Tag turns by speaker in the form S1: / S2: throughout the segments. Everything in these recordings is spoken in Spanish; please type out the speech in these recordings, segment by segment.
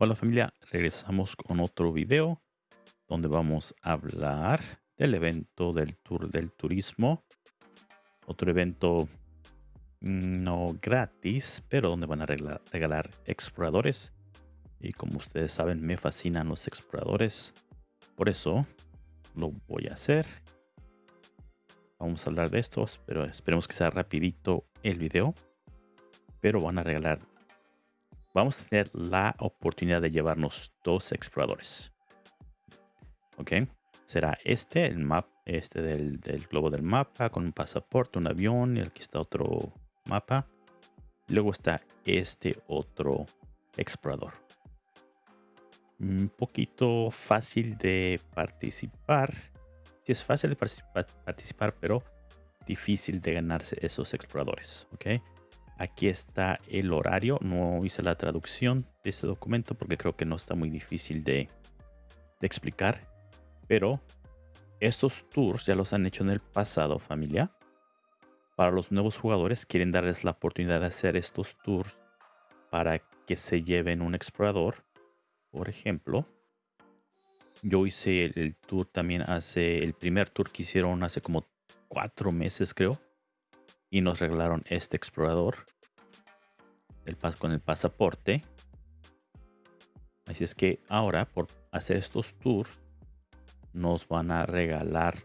S1: Hola familia, regresamos con otro video donde vamos a hablar del evento del Tour del Turismo. Otro evento mm, no gratis, pero donde van a regalar, exploradores. Y como ustedes saben, me fascinan los exploradores. Por eso lo voy a hacer. Vamos a hablar de estos, pero esperemos que sea rapidito el video. Pero van a regalar vamos a tener la oportunidad de llevarnos dos exploradores. Ok, será este, el map, este del, globo del mapa, con un pasaporte, un avión, y aquí está otro mapa. Luego está este otro explorador. Un poquito fácil de participar. Sí es fácil de participar, pero difícil de ganarse esos exploradores. Ok. Aquí está el horario. No hice la traducción de este documento porque creo que no está muy difícil de, explicar. Pero estos tours ya los han hecho en el pasado, familia. Para los nuevos jugadores quieren darles la oportunidad de hacer estos tours para que se lleven un explorador. Por ejemplo, yo hice el tour también hace, el primer tour que hicieron hace como cuatro meses creo y nos regalaron este explorador el pas con el pasaporte. Así es que ahora por hacer estos tours nos van a regalar,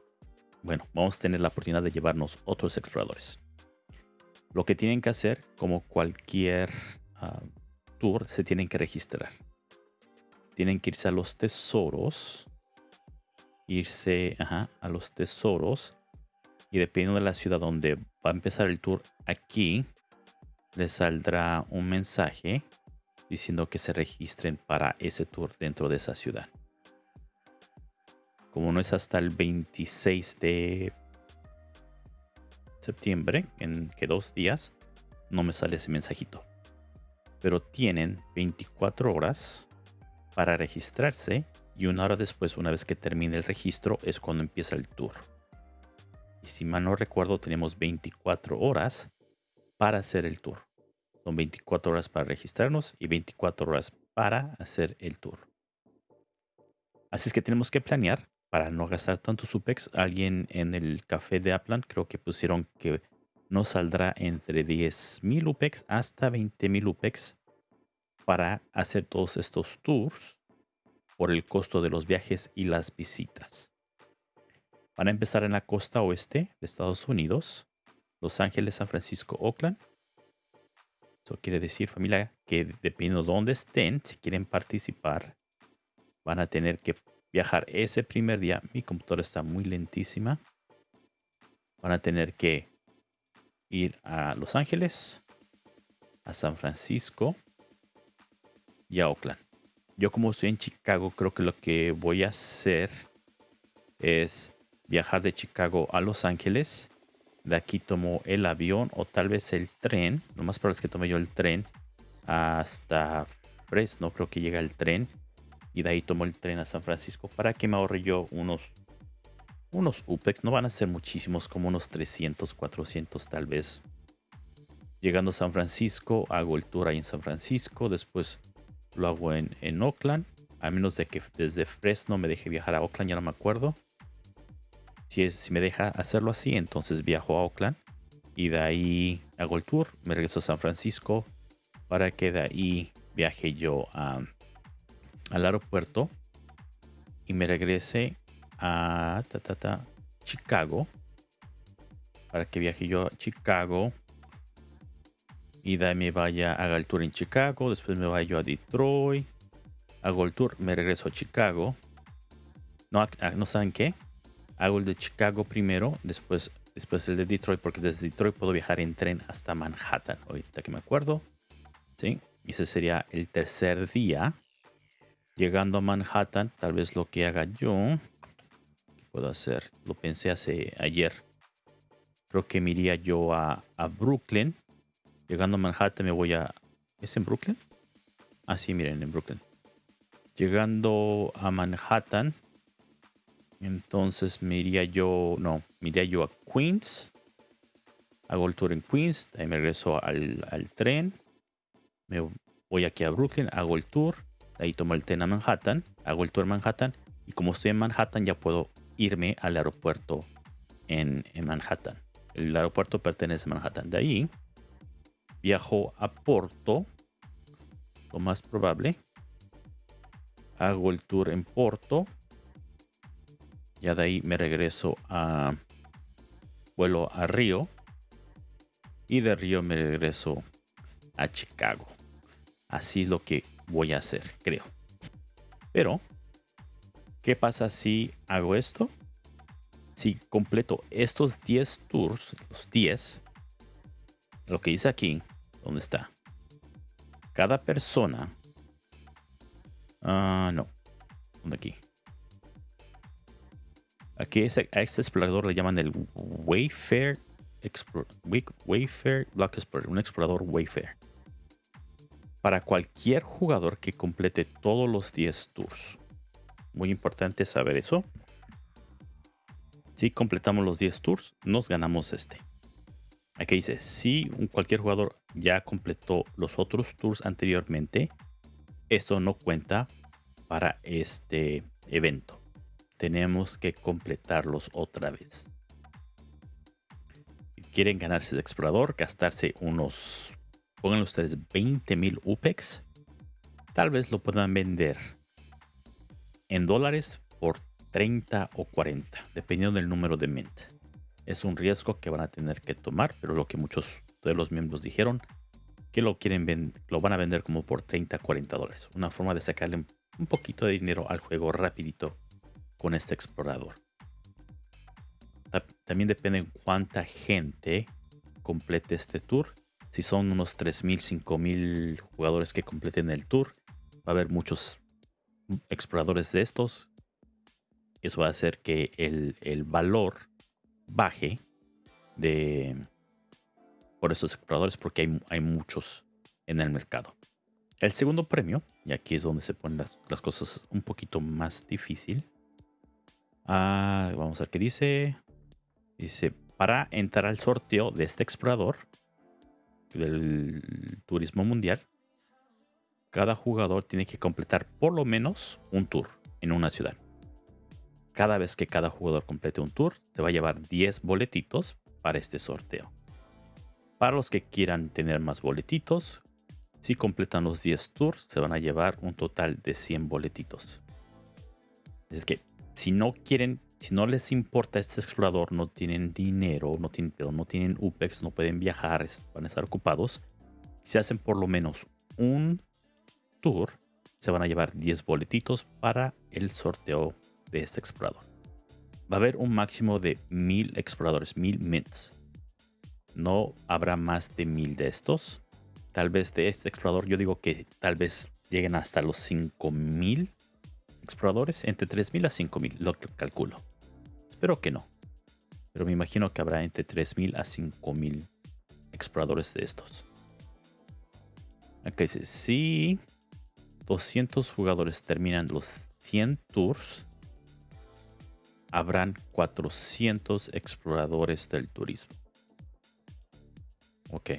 S1: bueno, vamos a tener la oportunidad de llevarnos otros exploradores. Lo que tienen que hacer, como cualquier ah, tour, se tienen que registrar. Tienen que irse a los tesoros, irse a los tesoros y dependiendo de la ciudad donde va a empezar el tour, aquí les saldrá un mensaje diciendo que se registren para ese tour dentro de esa ciudad. Como no es hasta el 26 de septiembre, en que dos días, no me sale ese mensajito. Pero tienen 24 horas para registrarse y una hora después, una vez que termine el registro, es cuando empieza el tour. Y si mal no recuerdo, tenemos 24 horas para hacer el tour. Son 24 horas para registrarnos y 24 horas para hacer el tour. Así es que tenemos que planear para no gastar tanto UPEX. Alguien en el café de Aplan creo que pusieron que nos saldrá entre 10.000 UPEX hasta 20.000 UPEX para hacer todos estos tours por el costo de los viajes y las visitas. Van a empezar en la costa oeste de Estados Unidos, Los Ángeles, San Francisco, Oakland. Eso quiere decir, familia, que dependiendo de dónde estén, si quieren participar, van a tener que viajar ese primer día. Mi computadora está muy lentísima. Van a tener que ir a Los Ángeles, a San Francisco y a Oakland. Yo como estoy en Chicago, creo que lo que voy a hacer es viajar de Chicago a Los Ángeles. De aquí tomo el avión o tal vez el tren. Lo más probable es que tome yo el tren hasta Fresno. Creo que llega el tren. Y de ahí tomo el tren a San Francisco para que me ahorre yo unos, unos UPEX. No van a ser muchísimos, como unos 300, 400 tal vez. Llegando a San Francisco, hago el tour ahí en San Francisco. Después lo hago en, en Oakland. A menos de que desde Fresno me deje viajar a Oakland, ya no me acuerdo. Si, me deja hacerlo así, entonces viajo a Oakland y de ahí hago el tour, me regreso a San Francisco para que de ahí viaje yo al aeropuerto y me regrese a Chicago para que viaje yo a Chicago y de ahí me vaya, haga el tour en Chicago, después me vaya yo a Detroit, hago el tour, me regreso a Chicago. No, no saben qué, hago el de Chicago primero, después, después el de Detroit, porque desde Detroit puedo viajar en tren hasta Manhattan, ahorita que me acuerdo. ¿sí? Ese sería el tercer día. Llegando a Manhattan, tal vez lo que haga yo, ¿qué puedo hacer? Lo pensé hace ayer. Creo que me iría yo a, a Brooklyn. Llegando a Manhattan me voy a... ¿Es en Brooklyn? Ah, sí, miren, en Brooklyn. Llegando a Manhattan, entonces me iría yo, no, me iría yo a Queens. Hago el tour en Queens, ahí me regreso al, tren. Me voy aquí a Brooklyn, hago el tour. ahí tomo el tren a Manhattan, hago el tour a Manhattan y como estoy en Manhattan ya puedo irme al aeropuerto en, en Manhattan. El aeropuerto pertenece a Manhattan. De ahí viajo a Porto, lo más probable. Hago el tour en Porto. Ya de ahí me regreso a vuelo a Río y de Río me regreso a Chicago. Así es lo que voy a hacer, creo. Pero, ¿qué pasa si hago esto? Si completo estos 10 tours, los 10, lo que dice aquí, ¿dónde está? Cada persona... Ah, no. ¿Dónde aquí? Aquí a este explorador le llaman el Wayfair Wayfair Block Explorer, un explorador Wayfair. Para cualquier jugador que complete todos los 10 tours. Muy importante saber eso. Si completamos los 10 tours, nos ganamos este. Aquí dice, si cualquier jugador ya completó los otros tours anteriormente, esto no cuenta para este evento. Tenemos que completarlos otra vez quieren ganarse de explorador, gastarse unos, pongan ustedes 20 mil UPEX, tal vez lo puedan vender en dólares por 30 o 40, dependiendo del número de mint. Es un riesgo que van a tener que tomar, pero lo que muchos de los miembros dijeron, que lo quieren lo van a vender como por 30 40 dólares. Una forma de sacarle un poquito de dinero al juego rapidito con este explorador. También depende en cuánta gente complete este tour. Si son unos 3.000, 5.000 jugadores que completen el tour, va a haber muchos exploradores de estos. Eso va a hacer que el, valor baje de por esos exploradores porque hay, muchos en el mercado. El segundo premio, y aquí es donde se ponen las, cosas un poquito más difícil. Ah, vamos a ver qué dice. Dice, para entrar al sorteo de este explorador del turismo mundial, cada jugador tiene que completar por lo menos un tour en una ciudad. Cada vez que cada jugador complete un tour, te va a llevar 10 boletitos para este sorteo. Para los que quieran tener más boletitos, si completan los 10 tours, se van a llevar un total de 100 boletitos. Es que si no quieren si no les importa este explorador, no tienen dinero, no tienen, no tienen UPEX, no pueden viajar, van a estar ocupados. Si hacen por lo menos un tour, se van a llevar 10 boletitos para el sorteo de este explorador. Va a haber un máximo de 1000 exploradores, 1000 mints. No habrá más de 1000 de estos. Tal vez de este explorador, yo digo que tal vez lleguen hasta los 5000 exploradores, entre 3000 a 5000, lo calculo. Espero que no. Pero me imagino que habrá entre 3.000 a 5.000 exploradores de estos. Acá dice, si 200 jugadores terminan los 100 tours, habrán 400 exploradores del turismo. Ok.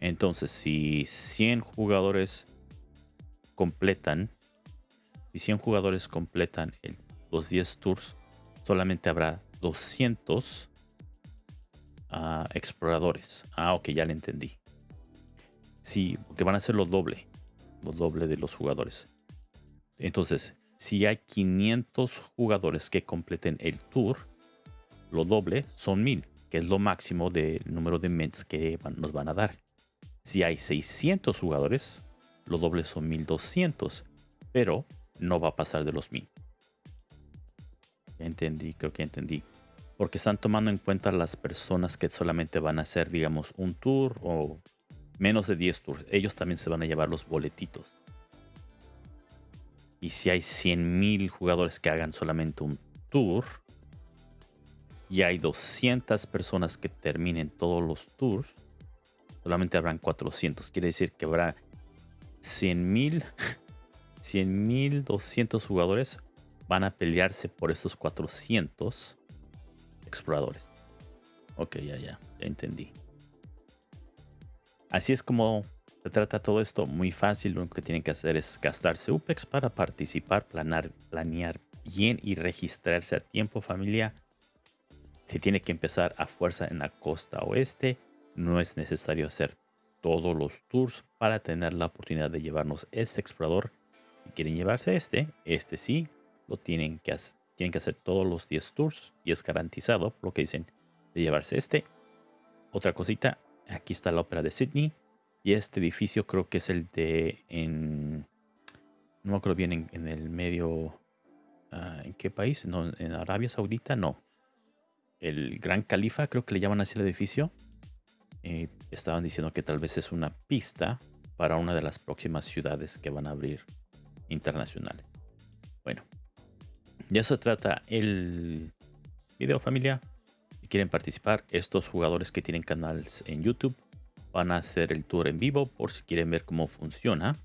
S1: Entonces, si 100 jugadores completan, si 100 jugadores completan los 10 tours, solamente habrá 200 ah, exploradores. Ah, ok, ya le entendí. Sí, porque van a ser los doble. Los doble de los jugadores. Entonces, si hay 500 jugadores que completen el tour, lo doble son 1000, que es lo máximo del número de ments que nos van a dar. Si hay 600 jugadores, lo doble son 1200, pero no va a pasar de los 1000 entendí, creo que entendí. Porque están tomando en cuenta las personas que solamente van a hacer, digamos, un tour o menos de 10 tours. Ellos también se van a llevar los boletitos. Y si hay 100.000 jugadores que hagan solamente un tour y hay 200 personas que terminen todos los tours, solamente habrán 400. Quiere decir que habrá 100.000, 100.000, 200 jugadores van a pelearse por estos 400 exploradores. Ok, ya, ya, ya entendí. Así es como Se trata todo esto muy fácil. Lo único que tienen que hacer es gastarse UPEX para participar, planear, planear bien y registrarse a tiempo familia. Se tiene que empezar a fuerza en la costa oeste. No es necesario hacer todos los tours para tener la oportunidad de llevarnos este explorador. Quieren llevarse este, este sí, lo tienen que hacer. Tienen que hacer todos los 10 tours y es garantizado lo que dicen de llevarse este. Otra cosita, aquí está la ópera de Sydney y este edificio creo que es el de en no me acuerdo bien en, el medio ah, ¿en qué país? No, en Arabia Saudita no. El Gran Califa creo que le llaman así el edificio eh, estaban diciendo que tal vez es una pista para una de las próximas ciudades que van a abrir internacionales. Bueno, ya se trata el video familia. Si quieren participar, estos jugadores que tienen canales en YouTube van a hacer el tour en vivo por si quieren ver cómo funciona.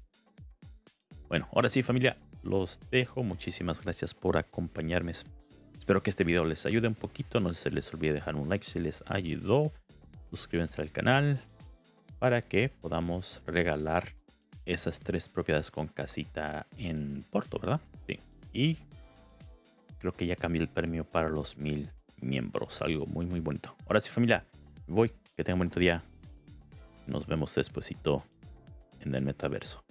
S1: Bueno, ahora sí familia, los dejo. Muchísimas gracias por acompañarme. Espero que este video les ayude un poquito. No se les olvide dejar un like si les ayudó suscríbanse al canal para que podamos regalar esas tres propiedades con casita en Porto, ¿verdad? Sí. Y creo que ya cambié el premio para los mil miembros. Algo muy, muy bonito. Ahora sí, familia, voy. Que tengan un bonito día. Nos vemos despuesito en el metaverso.